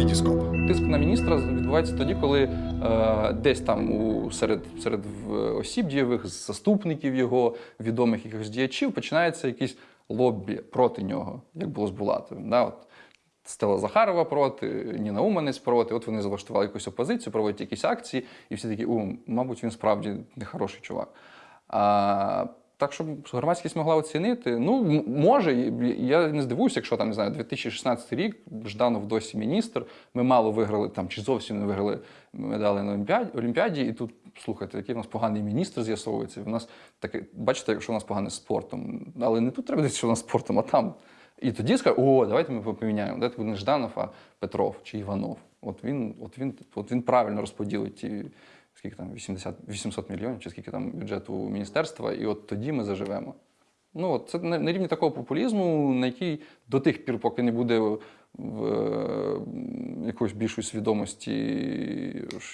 Вітіскоп. Тиск на міністра відбувається тоді, коли е, десь там у серед, серед осіб дієвих, заступників його, відомих якихось діячів, починається якийсь лоббі проти нього, як було з Булатовим. Да? От Стела Захарова проти, Ніна Уманець проти. От вони залаштували якусь опозицію, проводять якісь акції, і всі такі, у, мабуть, він справді нехороший чувак. А, так, щоб громадськість могла оцінити, ну, може, я не здивуюся, якщо там, не знаю, 2016 рік, Жданов досі міністр, ми мало виграли там, чи зовсім не виграли медалі на Олімпіаді, Олімпіаді, і тут, слухайте, який в нас поганий міністр з'ясовується. У нас таке, бачите, якщо у нас погане з спортом. Але не тут треба дивитися, що у нас спортом, а там. І тоді скажуть, о, давайте ми поміняємо. Давайте буде не Жданов, а Петров чи Іванов. От він, от він, от він правильно розподілить ті, скільки там, 80, 800 мільйонів, чи скільки там бюджету міністерства, і от тоді ми заживемо. Ну, от це на, на рівні такого популізму, на який до тих пір, поки не буде в, е, якоїсь більшої свідомості,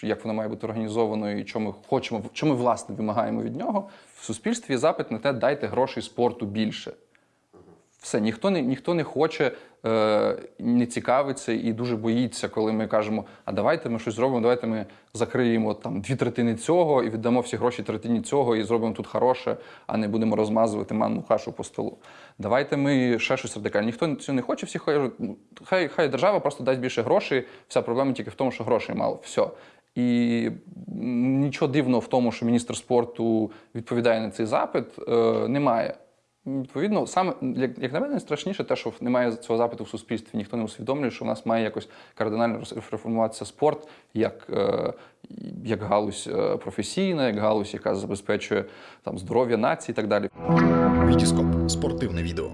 як воно має бути організовано і що ми хочемо, що ми власне вимагаємо від нього. В суспільстві запит на те, дайте грошей спорту більше. Все, ніхто не, ніхто не хоче, е, не цікавиться і дуже боїться, коли ми кажемо, а давайте ми щось зробимо, давайте ми закриємо там дві третини цього і віддамо всі гроші третині цього і зробимо тут хороше, а не будемо розмазувати манну кашу по столу. Давайте ми ще щось радикальне. Ніхто цього не хоче, всі кажуть, «Ну, хай, хай держава просто дасть більше грошей, вся проблема тільки в тому, що грошей мало. Все. І нічого дивного в тому, що міністр спорту відповідає на цей запит, е, немає. Відповідно, саме як, як на мене, найстрашніше те, що немає цього запиту в суспільстві. Ніхто не усвідомлює, що в нас має якось кардинально реформуватися спорт як, е, як галузь е, професійна, як галузь, яка забезпечує там здоров'я нації і так далі. Вітіскоп. Спортивне відео.